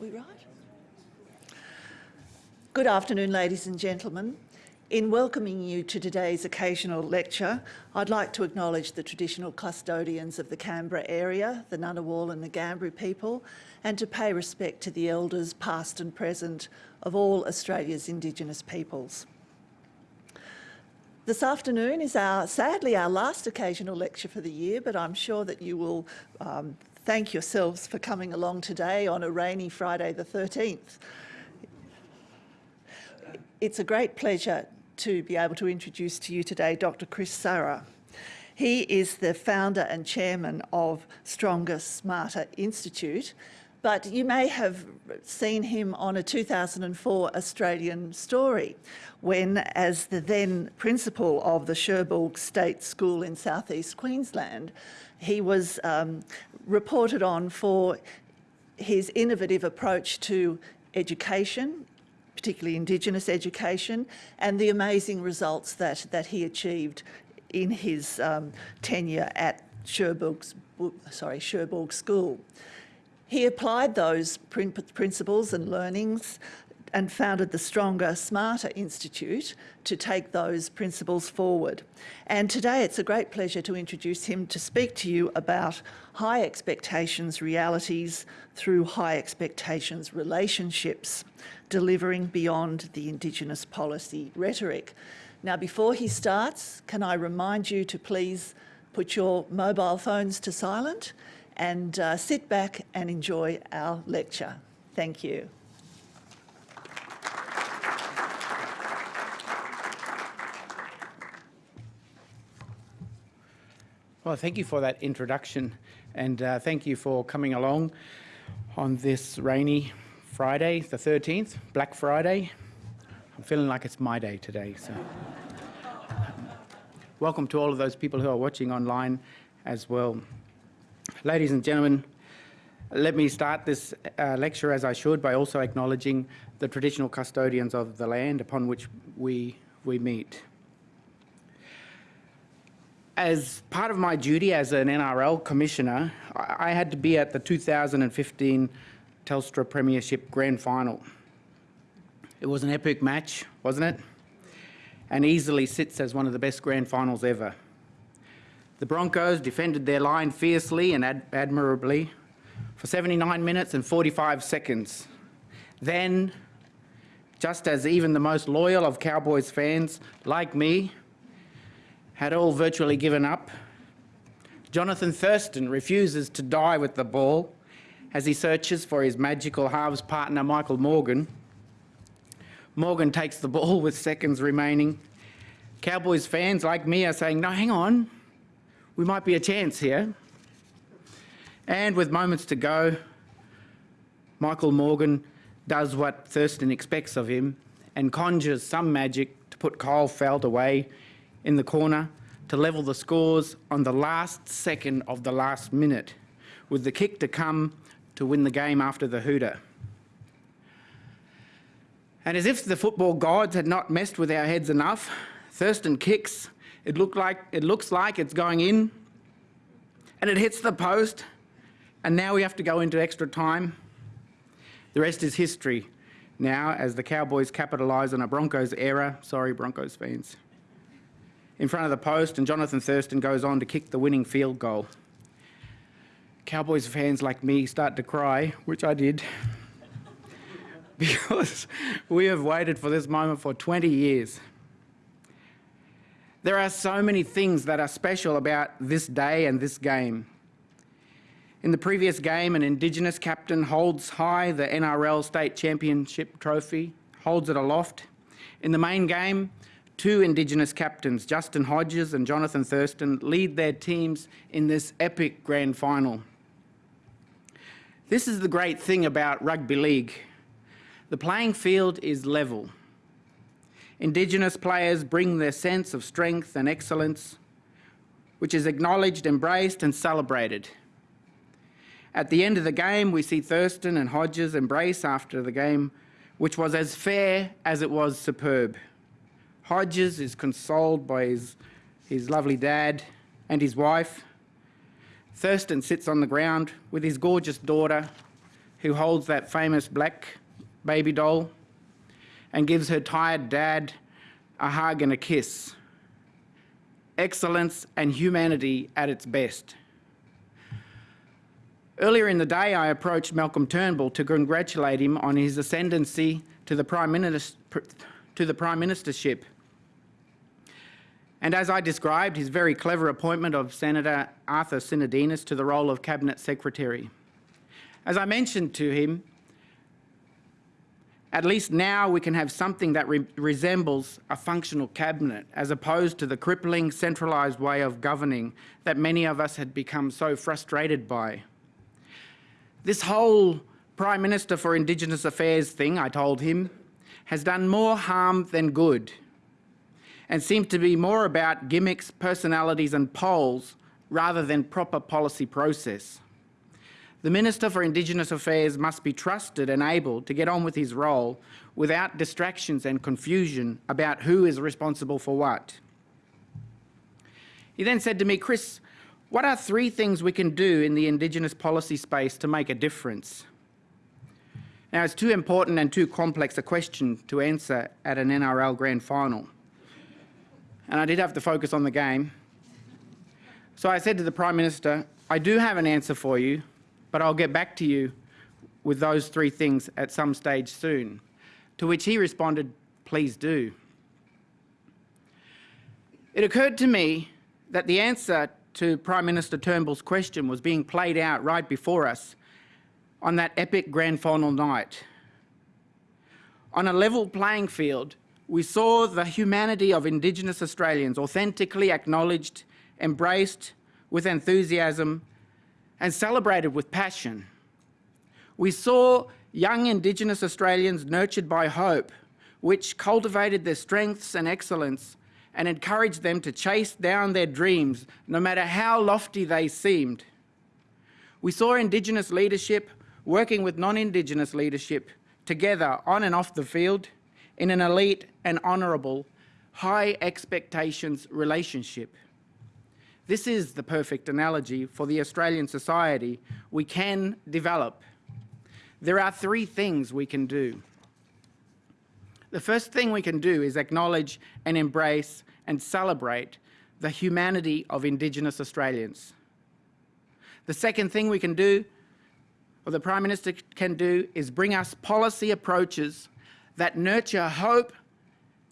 We right? Good afternoon, ladies and gentlemen. In welcoming you to today's occasional lecture, I'd like to acknowledge the traditional custodians of the Canberra area, the Ngunnawal and the Ngambri people, and to pay respect to the elders past and present of all Australia's Indigenous peoples. This afternoon is our, sadly our last occasional lecture for the year, but I'm sure that you will um, thank yourselves for coming along today on a rainy Friday the 13th. It's a great pleasure to be able to introduce to you today Dr Chris Sarra. He is the founder and chairman of Stronger Smarter Institute, but you may have seen him on a 2004 Australian story when, as the then principal of the Cherbourg State School in southeast Queensland, he was um, reported on for his innovative approach to education, particularly Indigenous education, and the amazing results that, that he achieved in his um, tenure at Cherbourg's, sorry, Cherbourg School. He applied those principles and learnings and founded the Stronger, Smarter Institute to take those principles forward. And today it's a great pleasure to introduce him to speak to you about high expectations realities through high expectations relationships, delivering beyond the Indigenous policy rhetoric. Now, before he starts, can I remind you to please put your mobile phones to silent and uh, sit back and enjoy our lecture. Thank you. Well, thank you for that introduction and uh, thank you for coming along on this rainy Friday, the 13th, Black Friday. I'm feeling like it's my day today. So, welcome to all of those people who are watching online as well. Ladies and gentlemen, let me start this uh, lecture as I should by also acknowledging the traditional custodians of the land upon which we, we meet. As part of my duty as an NRL commissioner, I, had to be at the 2015 Telstra Premiership Grand Final. It was an epic match, wasn't it? And easily sits as one of the best grand finals ever. The Broncos defended their line fiercely and ad admirably for 79 minutes and 45 seconds. Then, just as even the most loyal of Cowboys fans, like me, had all virtually given up, Jonathan Thurston refuses to die with the ball as he searches for his magical halves partner Michael Morgan. Morgan takes the ball with seconds remaining. Cowboys fans like me are saying, no, hang on, we might be a chance here. And with moments to go, Michael Morgan does what Thurston expects of him and conjures some magic to put Kyle Feldt away in the corner to level the scores on the last second of the last minute, with the kick to come to win the game after the hooter. And as if the football gods had not messed with our heads enough, Thurston kicks it, like, it looks like it's going in and it hits the post and now we have to go into extra time. The rest is history now as the Cowboys capitalise on a Broncos error. Sorry, Broncos fans. In front of the post and Jonathan Thurston goes on to kick the winning field goal. Cowboys fans like me start to cry, which I did, because we have waited for this moment for 20 years. There are so many things that are special about this day and this game. In the previous game, an Indigenous captain holds high the NRL State Championship trophy, holds it aloft. In the main game, two Indigenous captains, Justin Hodges and Jonathan Thurston, lead their teams in this epic grand final. This is the great thing about rugby league. The playing field is level. Indigenous players bring their sense of strength and excellence, which is acknowledged, embraced and celebrated. At the end of the game, we see Thurston and Hodges embrace after the game, which was as fair as it was superb. Hodges is consoled by his, his lovely dad and his wife. Thurston sits on the ground with his gorgeous daughter, who holds that famous black baby doll and gives her tired dad a hug and a kiss. Excellence and humanity at its best. Earlier in the day, I approached Malcolm Turnbull to congratulate him on his ascendancy to the Prime, Minister, to the Prime Ministership. And as I described, his very clever appointment of Senator Arthur Sinodinos to the role of Cabinet Secretary. As I mentioned to him, at least now we can have something that re resembles a functional cabinet as opposed to the crippling centralised way of governing that many of us had become so frustrated by. This whole Prime Minister for Indigenous Affairs thing, I told him, has done more harm than good and seems to be more about gimmicks, personalities and polls rather than proper policy process. The Minister for Indigenous Affairs must be trusted and able to get on with his role without distractions and confusion about who is responsible for what. He then said to me, Chris, what are three things we can do in the Indigenous policy space to make a difference? Now, it's too important and too complex a question to answer at an NRL grand final. And I did have to focus on the game. So I said to the Prime Minister, I do have an answer for you, but I'll get back to you with those three things at some stage soon. To which he responded, please do. It occurred to me that the answer to Prime Minister Turnbull's question was being played out right before us on that epic grand final night. On a level playing field, we saw the humanity of Indigenous Australians authentically acknowledged, embraced with enthusiasm and celebrated with passion. We saw young Indigenous Australians nurtured by hope, which cultivated their strengths and excellence and encouraged them to chase down their dreams, no matter how lofty they seemed. We saw Indigenous leadership working with non-Indigenous leadership together on and off the field in an elite and honourable, high expectations relationship. This is the perfect analogy for the Australian society we can develop. There are three things we can do. The first thing we can do is acknowledge and embrace and celebrate the humanity of Indigenous Australians. The second thing we can do, or the Prime Minister can do, is bring us policy approaches that nurture hope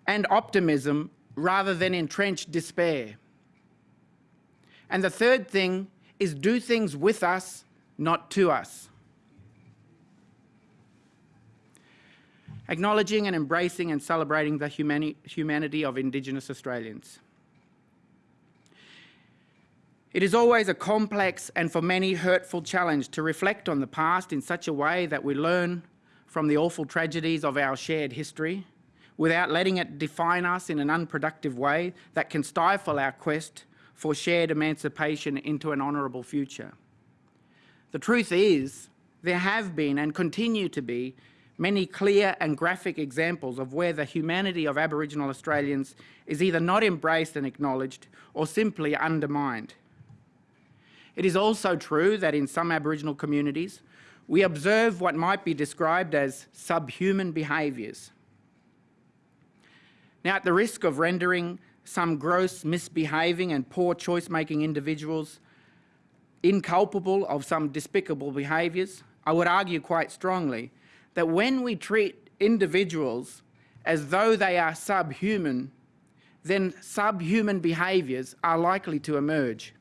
and optimism rather than entrench despair. And the third thing is do things with us, not to us. acknowledging and embracing and celebrating the humani humanity of Indigenous Australians. It is always a complex and for many hurtful challenge to reflect on the past in such a way that we learn from the awful tragedies of our shared history without letting it define us in an unproductive way that can stifle our quest for shared emancipation into an honourable future. The truth is, there have been and continue to be many clear and graphic examples of where the humanity of Aboriginal Australians is either not embraced and acknowledged or simply undermined. It is also true that in some Aboriginal communities, we observe what might be described as subhuman behaviours. Now, at the risk of rendering some gross misbehaving and poor choice-making individuals inculpable of some despicable behaviours, I would argue quite strongly that when we treat individuals as though they are subhuman, then subhuman behaviours are likely to emerge.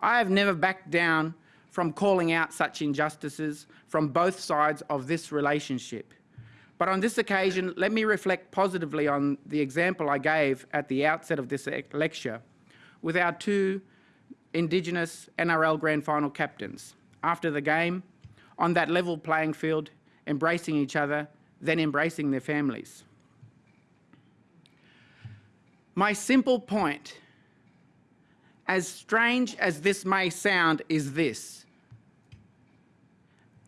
I have never backed down from calling out such injustices from both sides of this relationship. But on this occasion, let me reflect positively on the example I gave at the outset of this lecture with our two Indigenous NRL Grand Final captains. After the game, on that level playing field, embracing each other, then embracing their families. My simple point, as strange as this may sound, is this.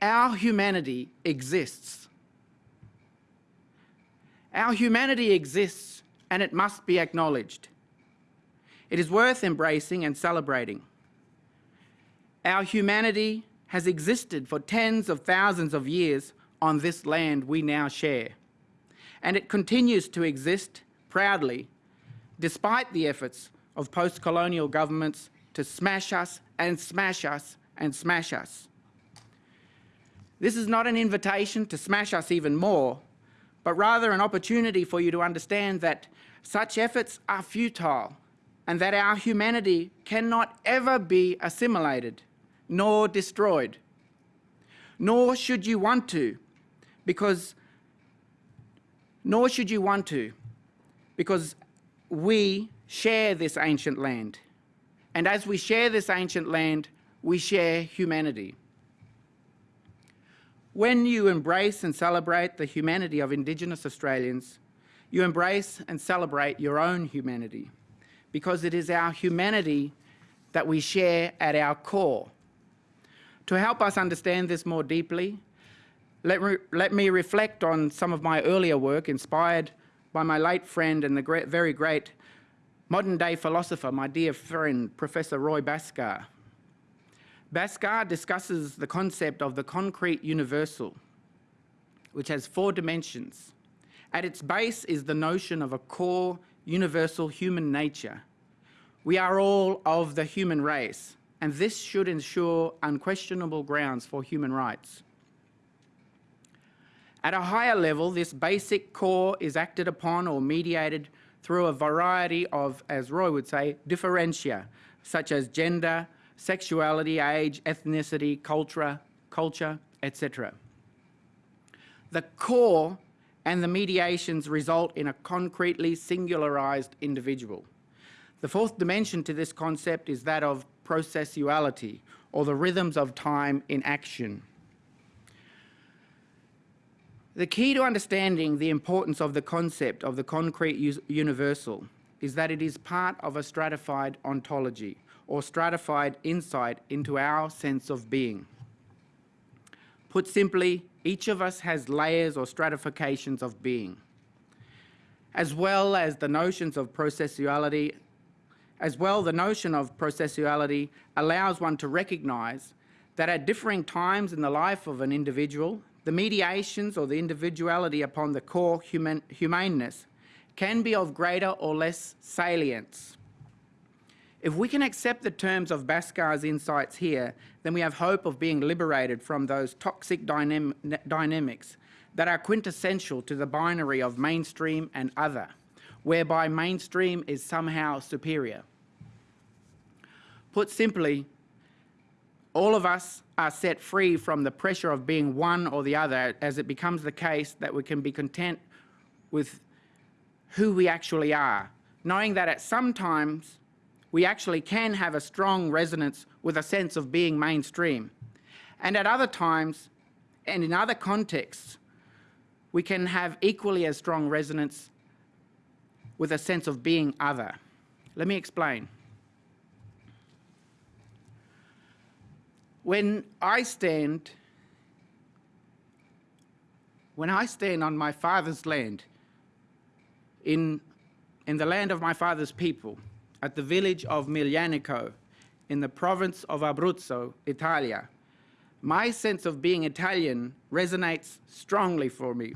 Our humanity exists. Our humanity exists and it must be acknowledged. It is worth embracing and celebrating. Our humanity has existed for tens of thousands of years on this land we now share. And it continues to exist proudly, despite the efforts of post-colonial governments to smash us and smash us and smash us. This is not an invitation to smash us even more, but rather an opportunity for you to understand that such efforts are futile and that our humanity cannot ever be assimilated nor destroyed. Nor should you want to, because nor should you want to, because we share this ancient land. And as we share this ancient land, we share humanity. When you embrace and celebrate the humanity of Indigenous Australians, you embrace and celebrate your own humanity because it is our humanity that we share at our core. To help us understand this more deeply, let, let me reflect on some of my earlier work inspired by my late friend and the great, very great modern day philosopher, my dear friend, Professor Roy Bhaskar. Bhaskar discusses the concept of the concrete universal, which has four dimensions. At its base is the notion of a core universal human nature. We are all of the human race, and this should ensure unquestionable grounds for human rights. At a higher level, this basic core is acted upon or mediated through a variety of, as Roy would say, differentia, such as gender, sexuality, age, ethnicity, culture, culture, etc. The core and the mediations result in a concretely singularized individual. The fourth dimension to this concept is that of processuality, or the rhythms of time in action. The key to understanding the importance of the concept of the concrete universal is that it is part of a stratified ontology, or stratified insight into our sense of being. Put simply, each of us has layers or stratifications of being, as well as the notions of processuality. As well, the notion of processuality allows one to recognise that at differing times in the life of an individual, the mediations or the individuality upon the core human, humaneness can be of greater or less salience. If we can accept the terms of Bhaskar's insights here, then we have hope of being liberated from those toxic dynam dynamics that are quintessential to the binary of mainstream and other, whereby mainstream is somehow superior. Put simply, all of us are set free from the pressure of being one or the other as it becomes the case that we can be content with who we actually are, knowing that at some times we actually can have a strong resonance with a sense of being mainstream. And at other times, and in other contexts, we can have equally as strong resonance with a sense of being other. Let me explain. When I stand, when I stand on my father's land, in, in the land of my father's people, at the village of Miglianico in the province of Abruzzo, Italia. My sense of being Italian resonates strongly for me.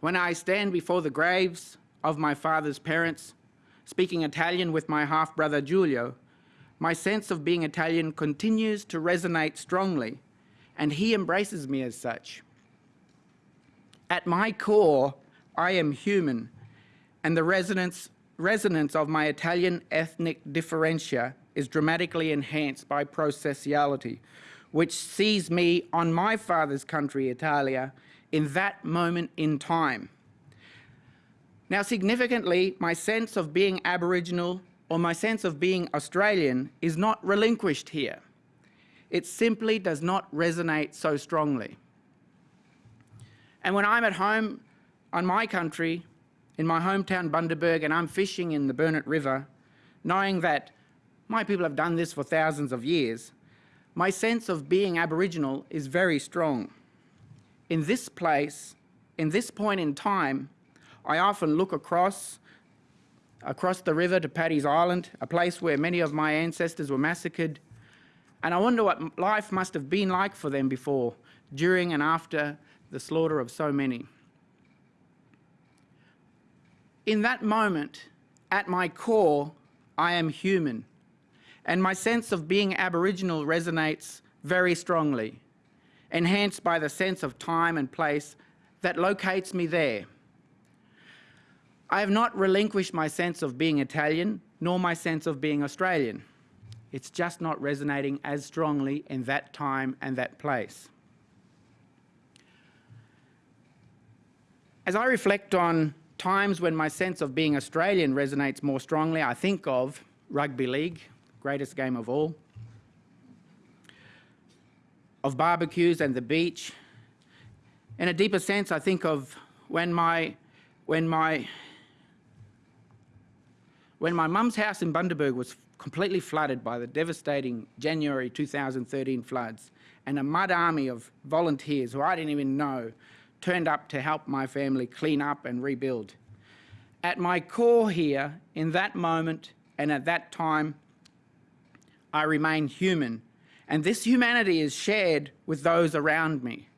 When I stand before the graves of my father's parents, speaking Italian with my half-brother Giulio, my sense of being Italian continues to resonate strongly, and he embraces me as such. At my core, I am human, and the resonance resonance of my Italian ethnic differentia is dramatically enhanced by processuality, which sees me on my father's country, Italia, in that moment in time. Now, significantly, my sense of being Aboriginal or my sense of being Australian is not relinquished here. It simply does not resonate so strongly. And when I'm at home on my country, in my hometown Bundaberg and I'm fishing in the Burnett River, knowing that my people have done this for thousands of years, my sense of being Aboriginal is very strong. In this place, in this point in time, I often look across across the river to Paddy's Island, a place where many of my ancestors were massacred, And I wonder what life must have been like for them before, during and after the slaughter of so many. In that moment, at my core, I am human, and my sense of being Aboriginal resonates very strongly, enhanced by the sense of time and place that locates me there. I have not relinquished my sense of being Italian, nor my sense of being Australian. It's just not resonating as strongly in that time and that place. As I reflect on times when my sense of being Australian resonates more strongly, I think of rugby league, greatest game of all, of barbecues and the beach. In a deeper sense, I think of when my, when my, when my mum's house in Bundaberg was completely flooded by the devastating January 2013 floods, and a mud army of volunteers who I didn't even know turned up to help my family clean up and rebuild. At my core here, in that moment and at that time, I remain human, and this humanity is shared with those around me.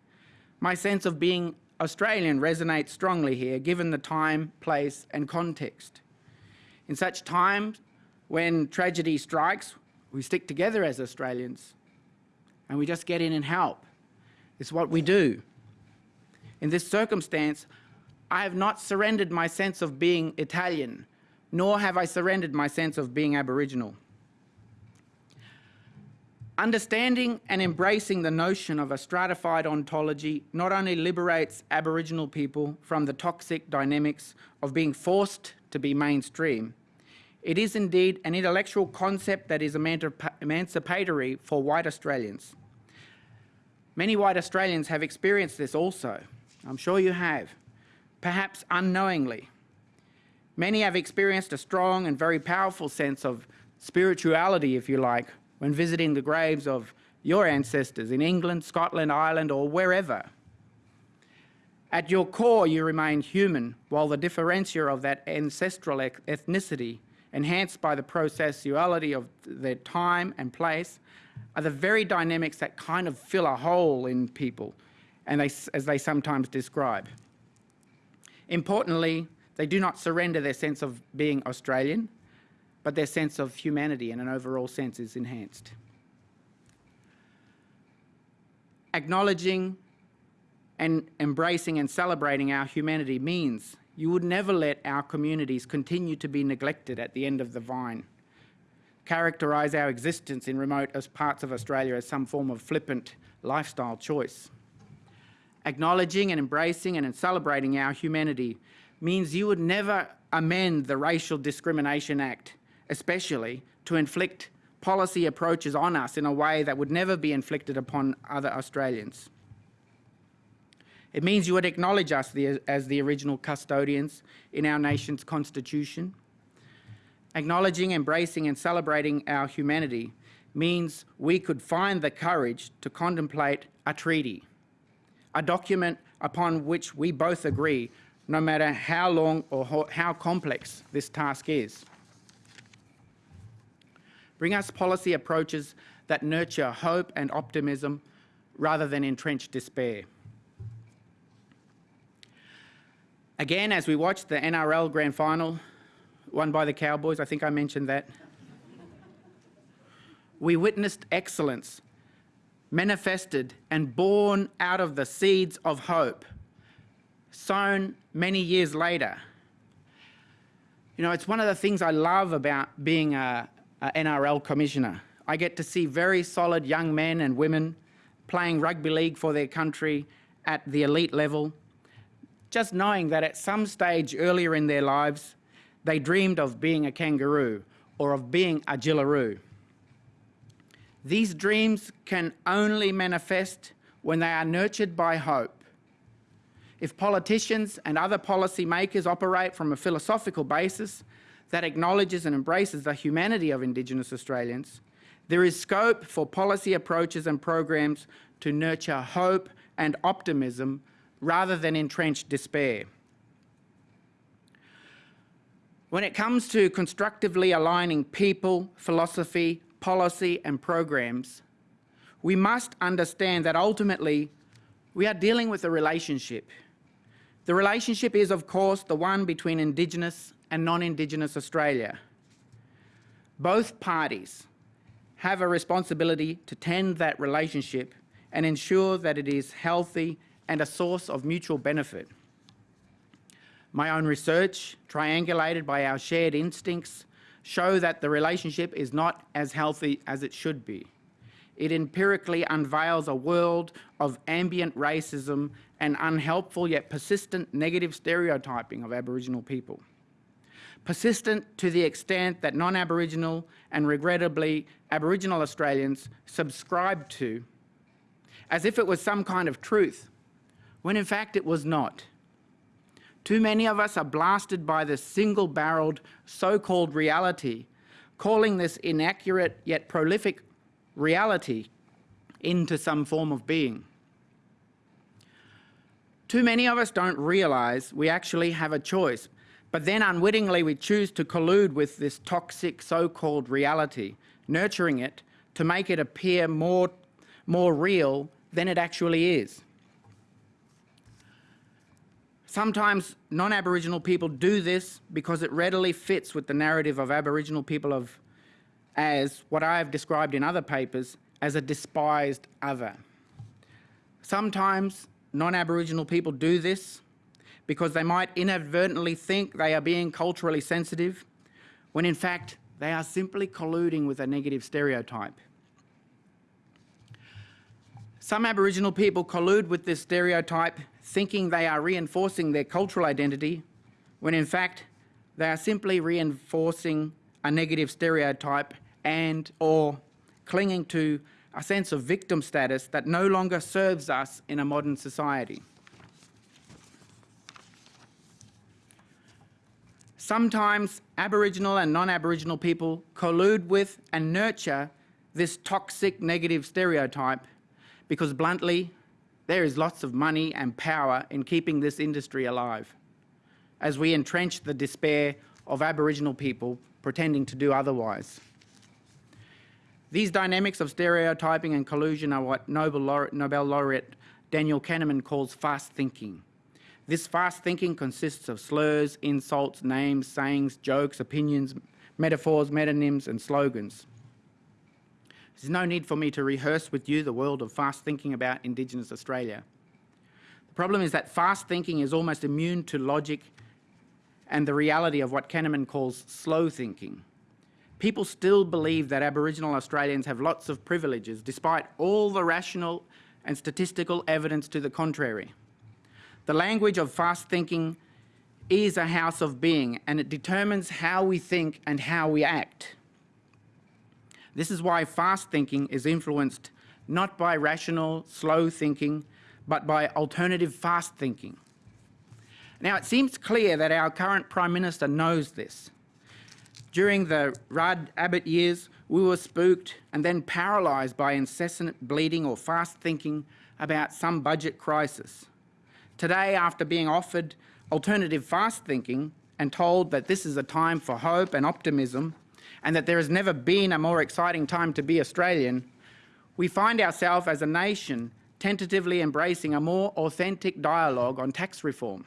My sense of being Australian resonates strongly here, given the time, place, and context. In such times when tragedy strikes, we stick together as Australians and we just get in and help. It's what we do. In this circumstance, I have not surrendered my sense of being Italian, nor have I surrendered my sense of being Aboriginal. Understanding and embracing the notion of a stratified ontology not only liberates Aboriginal people from the toxic dynamics of being forced to be mainstream, it is indeed an intellectual concept that is emancipatory for white Australians. Many white Australians have experienced this also. I'm sure you have, perhaps unknowingly. Many have experienced a strong and very powerful sense of spirituality, if you like, when visiting the graves of your ancestors in England, Scotland, Ireland, or wherever. At your core, you remain human, while the differentia of that ancestral ethnicity, enhanced by the processuality of their time and place, are the very dynamics that kind of fill a hole in people, and they, as they sometimes describe. Importantly, they do not surrender their sense of being Australian, but their sense of humanity in an overall sense is enhanced. Acknowledging and embracing and celebrating our humanity means you would never let our communities continue to be neglected at the end of the vine, characterise our existence in remote as parts of Australia as some form of flippant lifestyle choice. Acknowledging and embracing and celebrating our humanity means you would never amend the Racial Discrimination Act, especially to inflict policy approaches on us in a way that would never be inflicted upon other Australians. It means you would acknowledge us the, as the original custodians in our nation's constitution. Acknowledging, embracing, and celebrating our humanity means we could find the courage to contemplate a treaty, a document upon which we both agree, no matter how long or how complex this task is. Bring us policy approaches that nurture hope and optimism rather than entrench despair. Again, as we watched the NRL Grand Final, won by the Cowboys, I think I mentioned that, we witnessed excellence manifested and born out of the seeds of hope, sown many years later. You know, it's one of the things I love about being a, a NRL commissioner. I get to see very solid young men and women playing rugby league for their country at the elite level, just knowing that at some stage earlier in their lives, they dreamed of being a kangaroo or of being a Jillaroo. These dreams can only manifest when they are nurtured by hope. If politicians and other policy makers operate from a philosophical basis that acknowledges and embraces the humanity of Indigenous Australians, there is scope for policy approaches and programs to nurture hope and optimism rather than entrenched despair. When it comes to constructively aligning people, philosophy, policy, and programs, we must understand that ultimately we are dealing with a relationship. The relationship is, of course, the one between Indigenous and non-Indigenous Australia. Both parties have a responsibility to tend that relationship and ensure that it is healthy and a source of mutual benefit. My own research, triangulated by our shared instincts, show that the relationship is not as healthy as it should be. It empirically unveils a world of ambient racism and unhelpful yet persistent negative stereotyping of Aboriginal people. Persistent to the extent that non-Aboriginal and regrettably Aboriginal Australians subscribe to as if it was some kind of truth, when in fact it was not. Too many of us are blasted by this single-barreled so-called reality, calling this inaccurate yet prolific reality into some form of being. Too many of us don't realise we actually have a choice, but then unwittingly we choose to collude with this toxic so-called reality, nurturing it to make it appear more, more real than it actually is. Sometimes non-Aboriginal people do this because it readily fits with the narrative of Aboriginal people of as what I have described in other papers as a despised other. Sometimes non-Aboriginal people do this because they might inadvertently think they are being culturally sensitive, when in fact they are simply colluding with a negative stereotype. Some Aboriginal people collude with this stereotype thinking they are reinforcing their cultural identity, when in fact they are simply reinforcing a negative stereotype and or clinging to a sense of victim status that no longer serves us in a modern society. Sometimes Aboriginal and non-Aboriginal people collude with and nurture this toxic negative stereotype because bluntly, there is lots of money and power in keeping this industry alive as we entrench the despair of Aboriginal people pretending to do otherwise. These dynamics of stereotyping and collusion are what Nobel laureate, Nobel laureate Daniel Kahneman calls fast thinking. This fast thinking consists of slurs, insults, names, sayings, jokes, opinions, metaphors, metonyms and slogans. There's no need for me to rehearse with you the world of fast thinking about Indigenous Australia. The problem is that fast thinking is almost immune to logic and the reality of what Kahneman calls slow thinking people still believe that Aboriginal Australians have lots of privileges, despite all the rational and statistical evidence to the contrary. The language of fast thinking is a house of being, and it determines how we think and how we act. This is why fast thinking is influenced not by rational, slow thinking, but by alternative fast thinking. Now, it seems clear that our current Prime Minister knows this. During the Rudd Abbott years, we were spooked and then paralysed by incessant bleeding or fast thinking about some budget crisis. Today, after being offered alternative fast thinking and told that this is a time for hope and optimism and that there has never been a more exciting time to be Australian, we find ourselves as a nation tentatively embracing a more authentic dialogue on tax reform.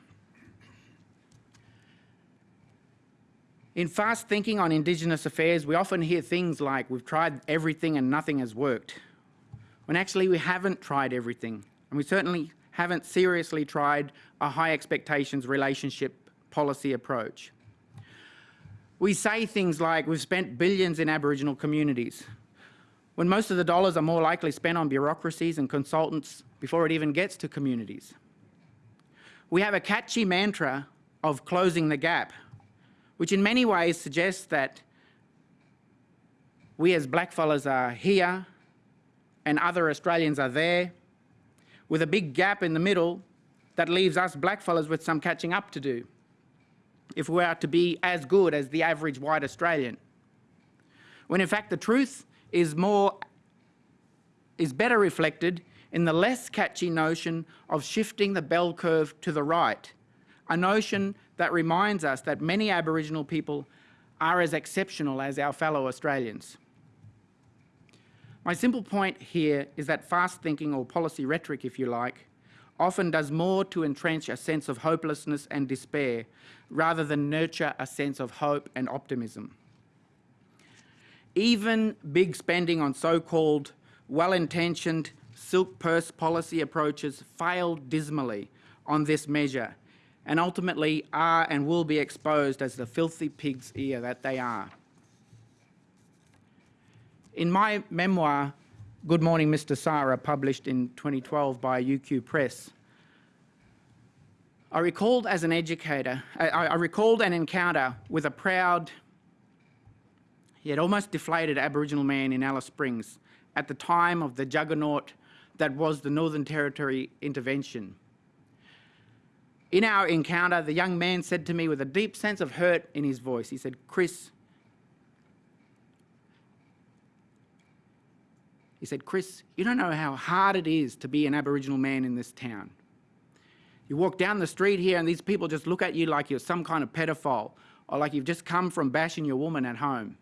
In fast thinking on Indigenous affairs, we often hear things like, we've tried everything and nothing has worked. When actually we haven't tried everything, and we certainly haven't seriously tried a high expectations relationship policy approach. We say things like, we've spent billions in Aboriginal communities, when most of the dollars are more likely spent on bureaucracies and consultants before it even gets to communities. We have a catchy mantra of closing the gap, which in many ways suggests that we as blackfellas are here and other Australians are there, with a big gap in the middle that leaves us blackfellas with some catching up to do if we are to be as good as the average white Australian. When in fact the truth is more is better reflected in the less catchy notion of shifting the bell curve to the right, a notion that reminds us that many Aboriginal people are as exceptional as our fellow Australians. My simple point here is that fast thinking, or policy rhetoric if you like, often does more to entrench a sense of hopelessness and despair rather than nurture a sense of hope and optimism. Even big spending on so-called well-intentioned silk purse policy approaches failed dismally on this measure and ultimately are and will be exposed as the filthy pig's ear that they are. In my memoir, Good Morning Mr Sarra, published in 2012 by UQ Press, I recalled as an educator, I, I recalled an encounter with a proud, yet almost deflated Aboriginal man in Alice Springs at the time of the juggernaut that was the Northern Territory intervention. In our encounter, the young man said to me with a deep sense of hurt in his voice, he said, Chris, he said, Chris, you don't know how hard it is to be an Aboriginal man in this town. You walk down the street here and these people just look at you like you're some kind of pedophile or like you've just come from bashing your woman at home.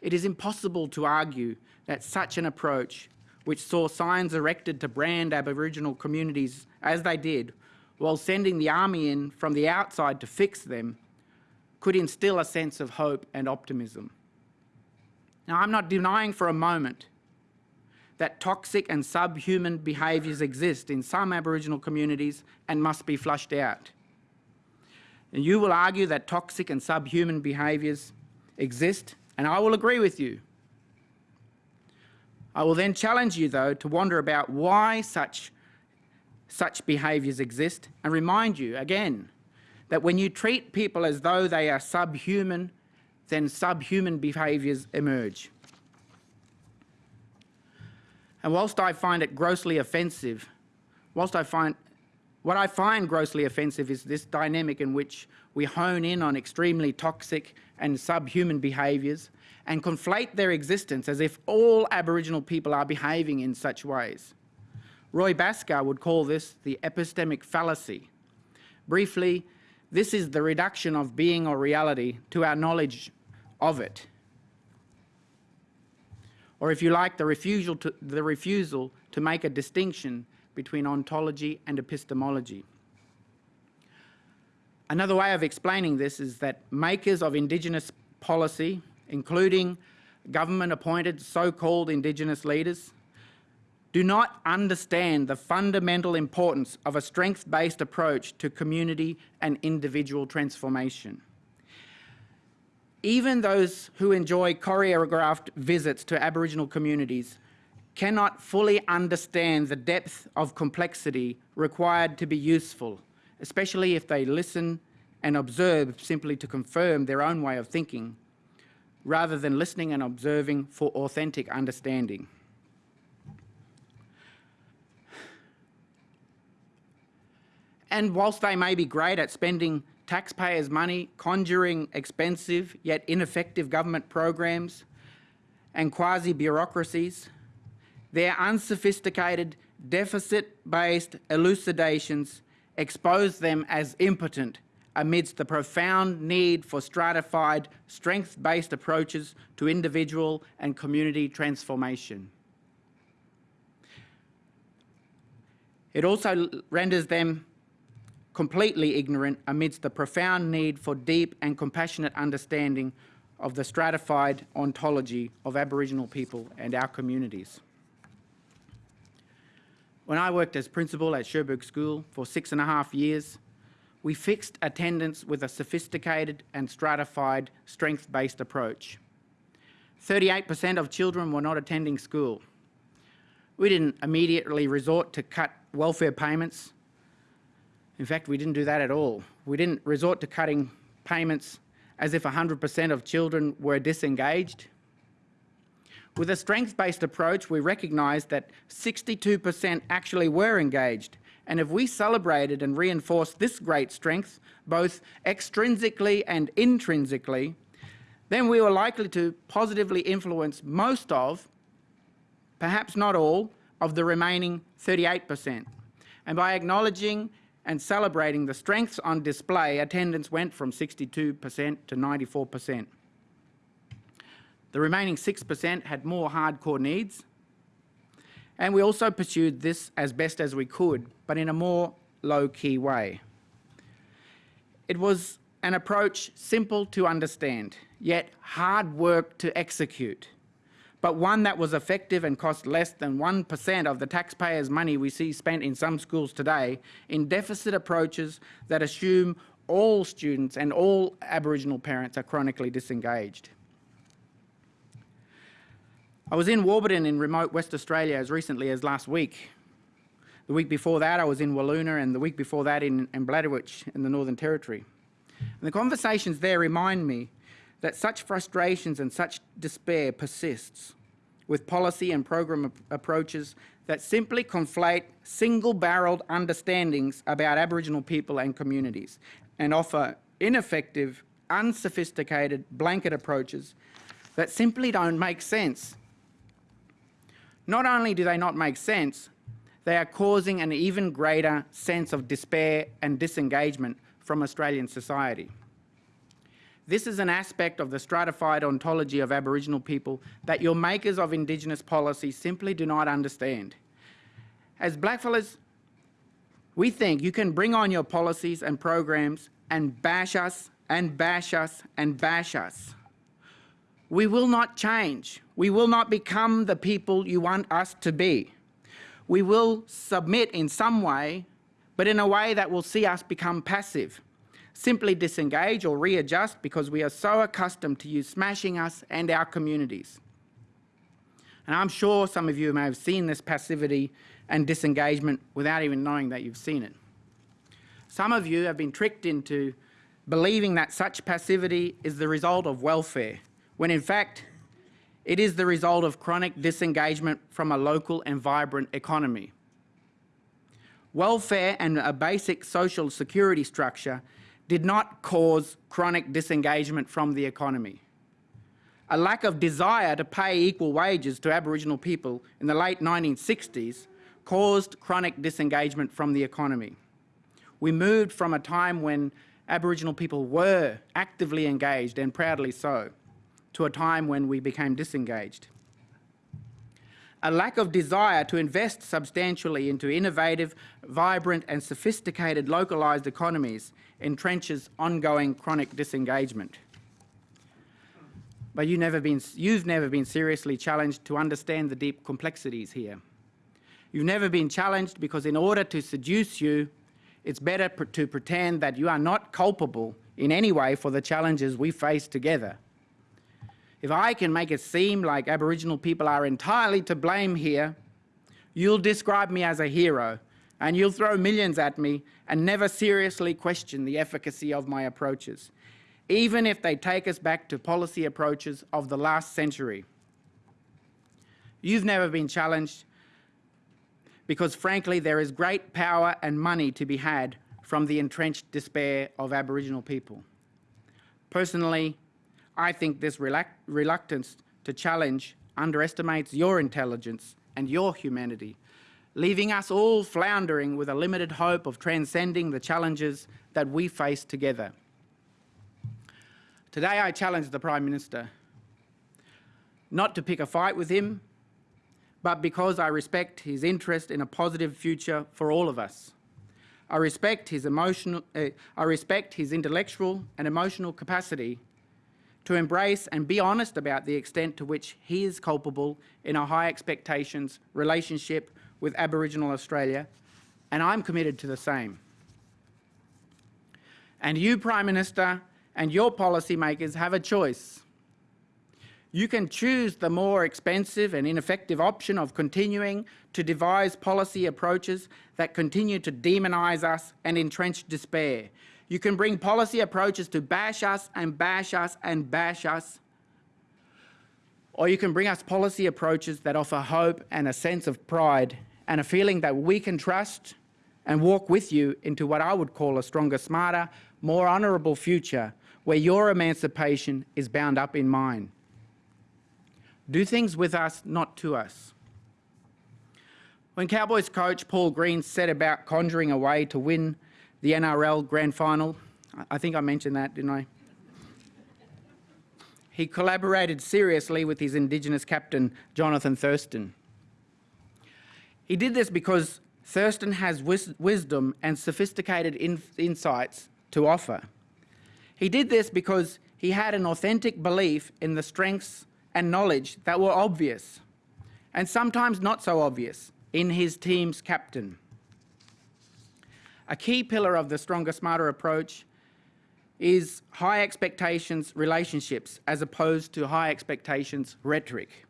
It is impossible to argue that such an approach, which saw signs erected to brand Aboriginal communities as they did, while sending the army in from the outside to fix them, could instill a sense of hope and optimism. Now, I'm not denying for a moment that toxic and subhuman behaviours exist in some Aboriginal communities and must be flushed out. And you will argue that toxic and subhuman behaviours exist, and I will agree with you. I will then challenge you, though, to wonder about why such, such behaviours exist and remind you, again, that when you treat people as though they are subhuman, then subhuman behaviours emerge. And whilst I find it grossly offensive, whilst I find what I find grossly offensive is this dynamic in which we hone in on extremely toxic and subhuman behaviours and conflate their existence as if all Aboriginal people are behaving in such ways. Roy Bhaskar would call this the epistemic fallacy. Briefly, this is the reduction of being or reality to our knowledge of it or if you like, the refusal to, the refusal to make a distinction between ontology and epistemology. Another way of explaining this is that makers of Indigenous policy, including government-appointed so-called Indigenous leaders, do not understand the fundamental importance of a strength-based approach to community and individual transformation even those who enjoy choreographed visits to Aboriginal communities cannot fully understand the depth of complexity required to be useful, especially if they listen and observe simply to confirm their own way of thinking, rather than listening and observing for authentic understanding. And whilst they may be great at spending taxpayers' money conjuring expensive yet ineffective government programs and quasi-bureaucracies, their unsophisticated, deficit-based elucidations expose them as impotent amidst the profound need for stratified, strength-based approaches to individual and community transformation. It also renders them completely ignorant amidst the profound need for deep and compassionate understanding of the stratified ontology of Aboriginal people and our communities. When I worked as principal at Cherbourg School for six and a half years, we fixed attendance with a sophisticated and stratified strength-based approach. 38% of children were not attending school. We didn't immediately resort to cut welfare payments in fact, we didn't do that at all. We didn't resort to cutting payments as if 100% of children were disengaged. With a strength-based approach, we recognised that 62% actually were engaged, and if we celebrated and reinforced this great strength, both extrinsically and intrinsically, then we were likely to positively influence most of, perhaps not all, of the remaining 38%. And by acknowledging and celebrating the strengths on display, attendance went from 62% to 94%. The remaining 6% had more hardcore needs. And we also pursued this as best as we could, but in a more low-key way. It was an approach simple to understand, yet hard work to execute, but one that was effective and cost less than 1% of the taxpayers' money we see spent in some schools today in deficit approaches that assume all students and all Aboriginal parents are chronically disengaged. I was in Warburton in remote West Australia as recently as last week. The week before that, I was in Walloona, and the week before that in, in Bladderwich in the Northern Territory. And the conversations there remind me that such frustrations and such despair persists with policy and program ap approaches that simply conflate single-barreled understandings about Aboriginal people and communities and offer ineffective, unsophisticated blanket approaches that simply don't make sense. Not only do they not make sense, they are causing an even greater sense of despair and disengagement from Australian society. This is an aspect of the stratified ontology of Aboriginal people that your makers of Indigenous policy simply do not understand. As blackfellas, we think you can bring on your policies and programs and bash us and bash us and bash us. We will not change. We will not become the people you want us to be. We will submit in some way but in a way that will see us become passive, simply disengage or readjust because we are so accustomed to you smashing us and our communities. And I'm sure some of you may have seen this passivity and disengagement without even knowing that you've seen it. Some of you have been tricked into believing that such passivity is the result of welfare, when in fact it is the result of chronic disengagement from a local and vibrant economy. Welfare and a basic social security structure did not cause chronic disengagement from the economy. A lack of desire to pay equal wages to Aboriginal people in the late 1960s caused chronic disengagement from the economy. We moved from a time when Aboriginal people were actively engaged, and proudly so, to a time when we became disengaged a lack of desire to invest substantially into innovative, vibrant and sophisticated localised economies entrenches ongoing chronic disengagement. But you never been, you've never been seriously challenged to understand the deep complexities here. You've never been challenged because in order to seduce you, it's better pr to pretend that you are not culpable in any way for the challenges we face together if I can make it seem like Aboriginal people are entirely to blame here, you'll describe me as a hero and you'll throw millions at me and never seriously question the efficacy of my approaches, even if they take us back to policy approaches of the last century. You've never been challenged because frankly there is great power and money to be had from the entrenched despair of Aboriginal people. Personally, I think this reluctance to challenge underestimates your intelligence and your humanity, leaving us all floundering with a limited hope of transcending the challenges that we face together. Today I challenge the Prime Minister not to pick a fight with him, but because I respect his interest in a positive future for all of us. I respect his emotional, uh, I respect his intellectual and emotional capacity to embrace and be honest about the extent to which he is culpable in a high expectations relationship with Aboriginal Australia, and I'm committed to the same. And you, Prime Minister, and your policymakers have a choice. You can choose the more expensive and ineffective option of continuing to devise policy approaches that continue to demonise us and entrench despair. You can bring policy approaches to bash us and bash us and bash us. Or you can bring us policy approaches that offer hope and a sense of pride and a feeling that we can trust and walk with you into what I would call a stronger, smarter, more honourable future where your emancipation is bound up in mine. Do things with us, not to us. When Cowboys coach Paul Green set about conjuring a way to win the NRL Grand Final. I think I mentioned that, didn't I? he collaborated seriously with his Indigenous captain, Jonathan Thurston. He did this because Thurston has wis wisdom and sophisticated in insights to offer. He did this because he had an authentic belief in the strengths and knowledge that were obvious, and sometimes not so obvious, in his team's captain. A key pillar of the Stronger Smarter approach is high expectations relationships as opposed to high expectations rhetoric.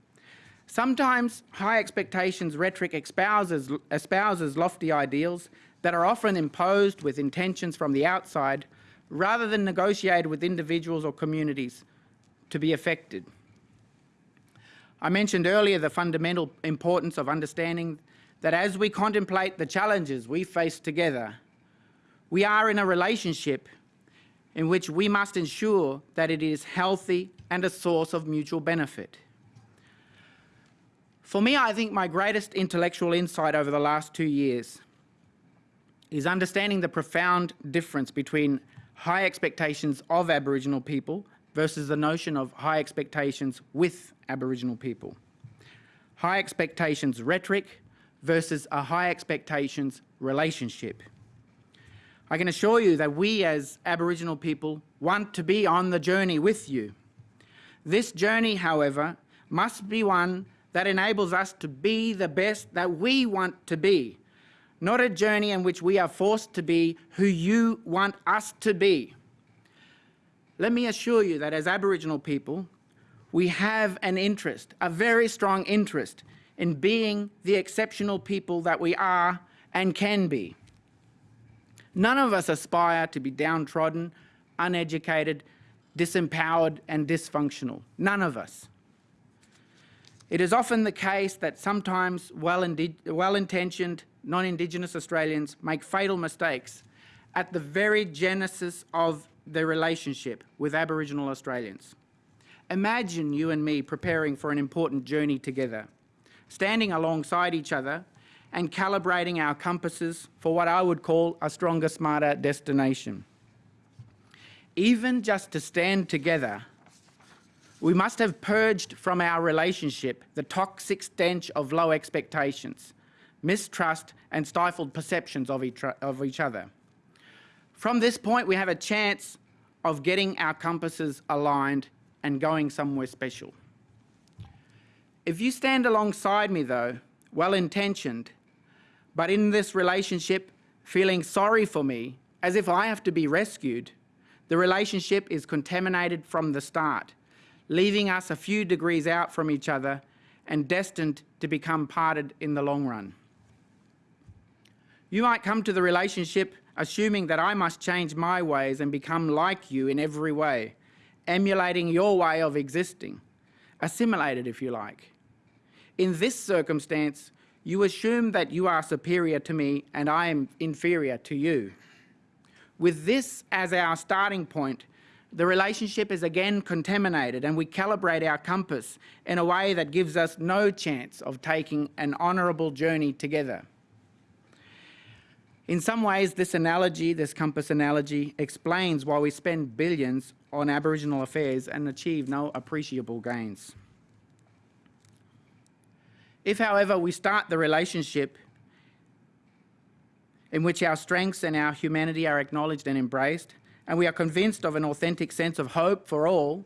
Sometimes high expectations rhetoric espouses, espouses lofty ideals that are often imposed with intentions from the outside rather than negotiated with individuals or communities to be affected. I mentioned earlier the fundamental importance of understanding that as we contemplate the challenges we face together, we are in a relationship in which we must ensure that it is healthy and a source of mutual benefit. For me, I think my greatest intellectual insight over the last two years is understanding the profound difference between high expectations of Aboriginal people versus the notion of high expectations with Aboriginal people. High expectations rhetoric versus a high expectations relationship. I can assure you that we as Aboriginal people want to be on the journey with you. This journey, however, must be one that enables us to be the best that we want to be, not a journey in which we are forced to be who you want us to be. Let me assure you that as Aboriginal people, we have an interest, a very strong interest, in being the exceptional people that we are and can be. None of us aspire to be downtrodden, uneducated, disempowered and dysfunctional. None of us. It is often the case that sometimes well-intentioned non-Indigenous Australians make fatal mistakes at the very genesis of their relationship with Aboriginal Australians. Imagine you and me preparing for an important journey together, standing alongside each other and calibrating our compasses for what I would call a stronger, smarter destination. Even just to stand together we must have purged from our relationship the toxic stench of low expectations, mistrust and stifled perceptions of each, of each other. From this point, we have a chance of getting our compasses aligned and going somewhere special. If you stand alongside me, though, well-intentioned, but in this relationship feeling sorry for me, as if I have to be rescued, the relationship is contaminated from the start leaving us a few degrees out from each other and destined to become parted in the long run. You might come to the relationship assuming that I must change my ways and become like you in every way, emulating your way of existing, assimilated if you like. In this circumstance, you assume that you are superior to me and I am inferior to you. With this as our starting point, the relationship is again contaminated and we calibrate our compass in a way that gives us no chance of taking an honourable journey together. In some ways, this analogy, this compass analogy, explains why we spend billions on Aboriginal affairs and achieve no appreciable gains. If, however, we start the relationship in which our strengths and our humanity are acknowledged and embraced, and we are convinced of an authentic sense of hope for all,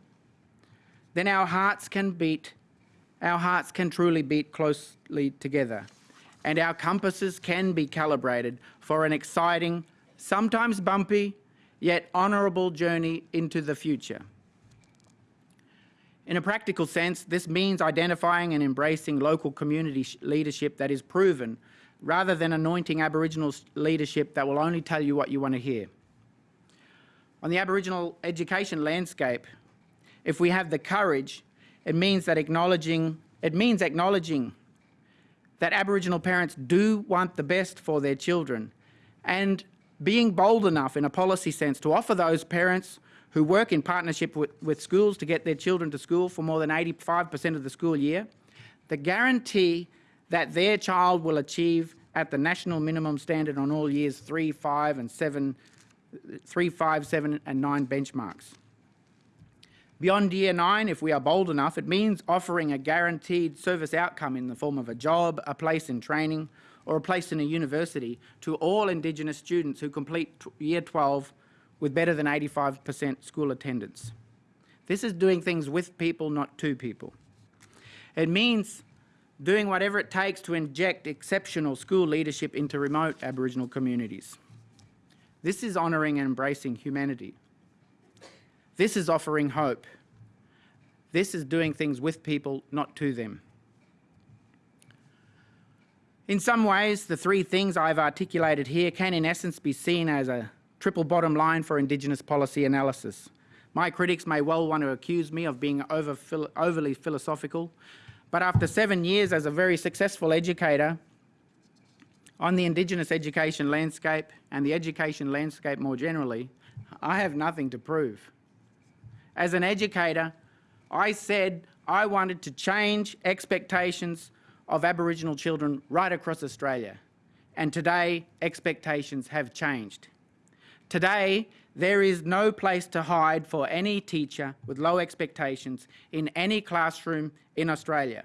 then our hearts can beat, our hearts can truly beat closely together, and our compasses can be calibrated for an exciting, sometimes bumpy, yet honourable journey into the future. In a practical sense, this means identifying and embracing local community leadership that is proven, rather than anointing Aboriginal leadership that will only tell you what you want to hear on the Aboriginal education landscape, if we have the courage, it means that acknowledging, it means acknowledging that Aboriginal parents do want the best for their children and being bold enough in a policy sense to offer those parents who work in partnership with, with schools to get their children to school for more than 85% of the school year, the guarantee that their child will achieve at the national minimum standard on all years three, five and seven three, five, seven and nine benchmarks. Beyond year nine, if we are bold enough, it means offering a guaranteed service outcome in the form of a job, a place in training, or a place in a university to all Indigenous students who complete year 12 with better than 85% school attendance. This is doing things with people, not to people. It means doing whatever it takes to inject exceptional school leadership into remote Aboriginal communities. This is honouring and embracing humanity. This is offering hope. This is doing things with people, not to them. In some ways, the three things I've articulated here can in essence be seen as a triple bottom line for Indigenous policy analysis. My critics may well want to accuse me of being over, overly philosophical, but after seven years as a very successful educator on the Indigenous education landscape and the education landscape more generally, I have nothing to prove. As an educator, I said I wanted to change expectations of Aboriginal children right across Australia. And today, expectations have changed. Today, there is no place to hide for any teacher with low expectations in any classroom in Australia.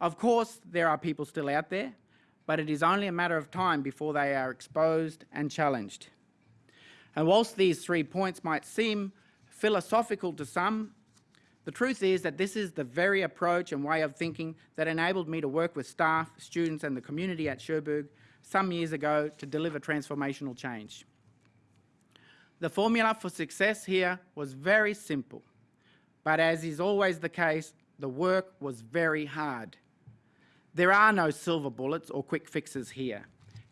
Of course, there are people still out there, but it is only a matter of time before they are exposed and challenged. And whilst these three points might seem philosophical to some, the truth is that this is the very approach and way of thinking that enabled me to work with staff, students and the community at Cherbourg some years ago to deliver transformational change. The formula for success here was very simple, but as is always the case, the work was very hard. There are no silver bullets or quick fixes here,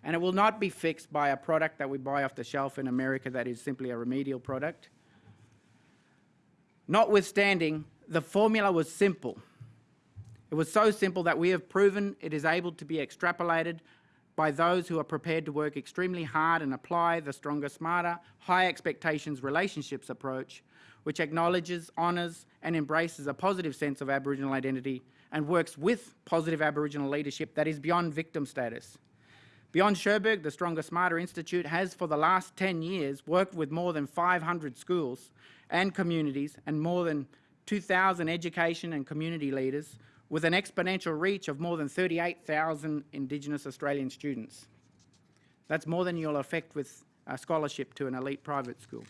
and it will not be fixed by a product that we buy off the shelf in America that is simply a remedial product. Notwithstanding, the formula was simple. It was so simple that we have proven it is able to be extrapolated by those who are prepared to work extremely hard and apply the stronger, smarter, high expectations relationships approach, which acknowledges, honours and embraces a positive sense of Aboriginal identity and works with positive Aboriginal leadership that is beyond victim status. Beyond Cherbourg, the Stronger Smarter Institute has for the last 10 years worked with more than 500 schools and communities and more than 2,000 education and community leaders with an exponential reach of more than 38,000 Indigenous Australian students. That's more than you'll affect with a scholarship to an elite private school.